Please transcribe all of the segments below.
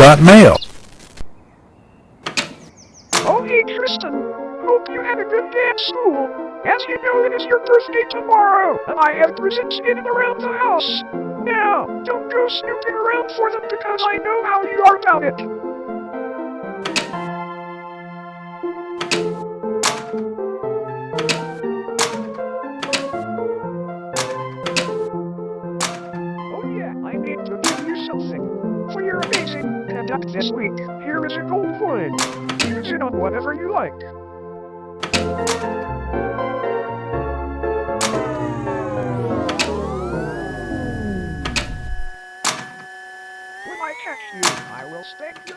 Got mail. Oh, hey, Tristan. Hope you had a good day at school. As you know, it is your birthday tomorrow, and I have presents in and around the house. Now, don't go snooping around for them because I know how you are about it. Here is a gold coin. Use it on whatever you like. When I catch you, I will spank your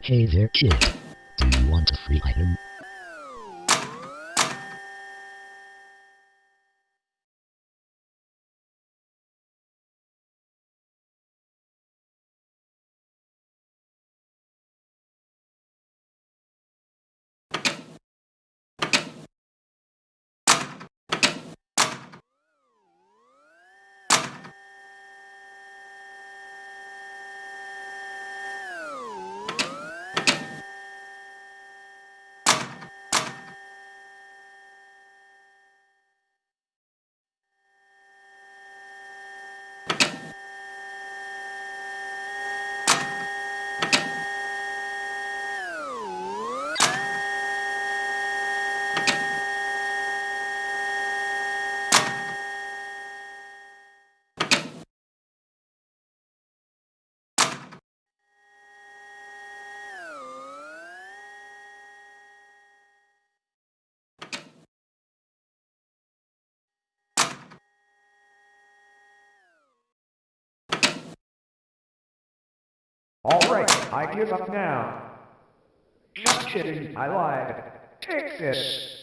Hey there kid. Do you want a free item? Alright, I give up now. Just kidding, I lied. Take this.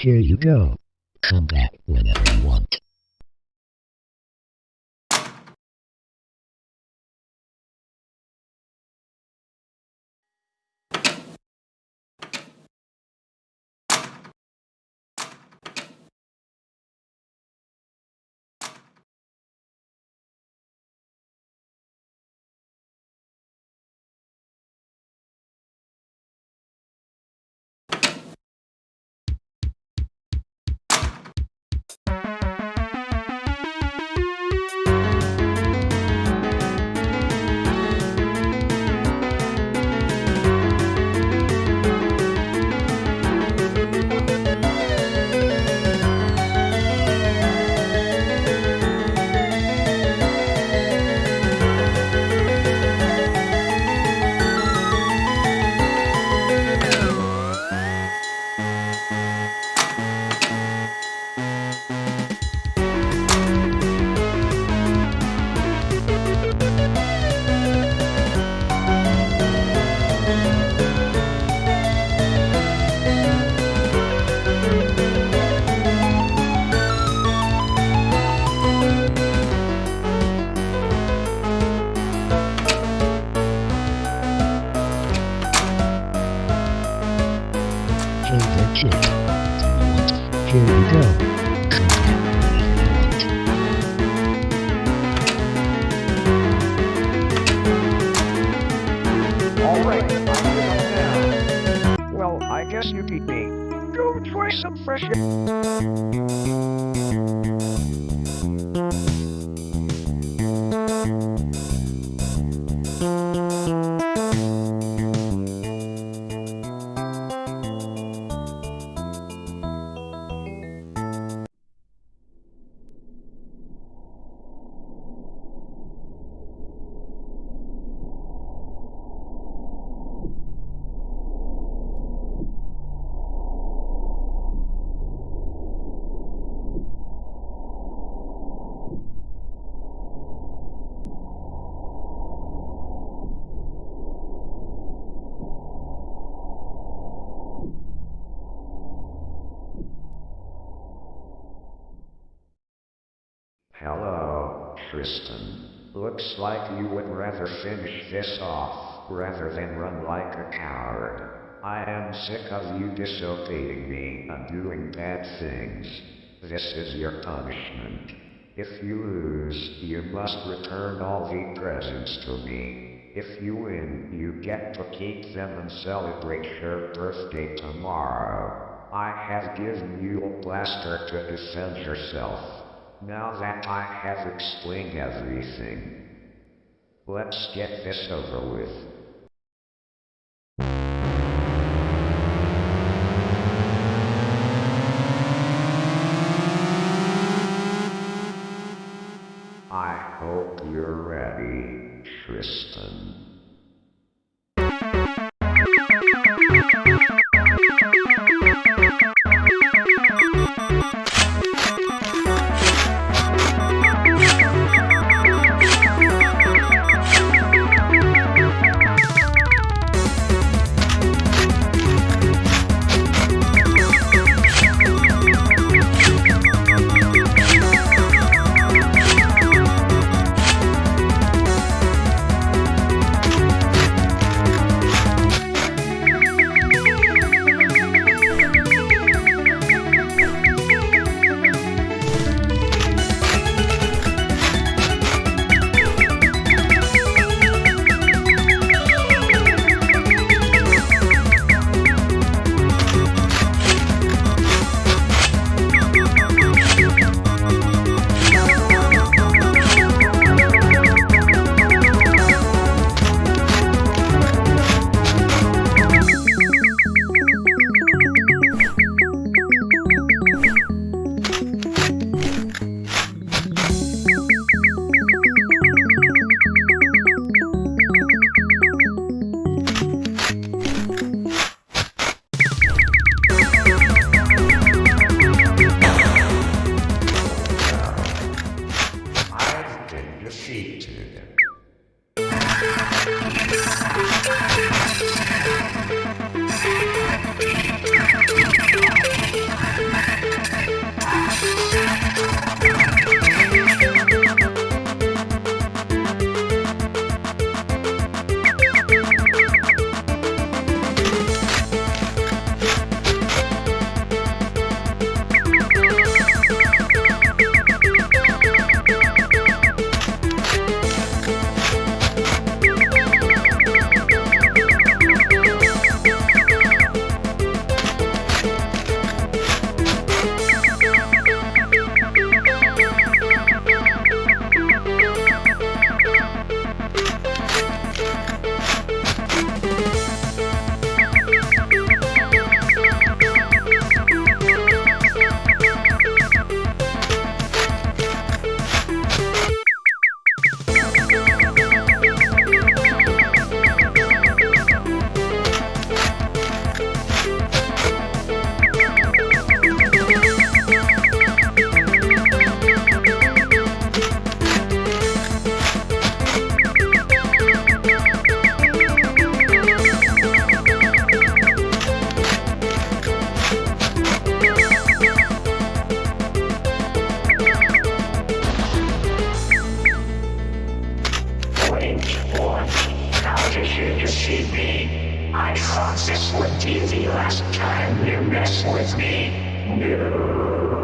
Here you go. Come back whenever you want. Guess you beat me. Go try some fresh air. Hello, Tristan. Looks like you would rather finish this off rather than run like a coward. I am sick of you disobeying me and doing bad things. This is your punishment. If you lose, you must return all the presents to me. If you win, you get to keep them and celebrate your birthday tomorrow. I have given you a blaster to defend yourself. Now that I have explained everything, let's get this over with. I hope you're ready, Tristan. Wait, what? How did you deceive me? I thought this would be the last time you mess with me. No.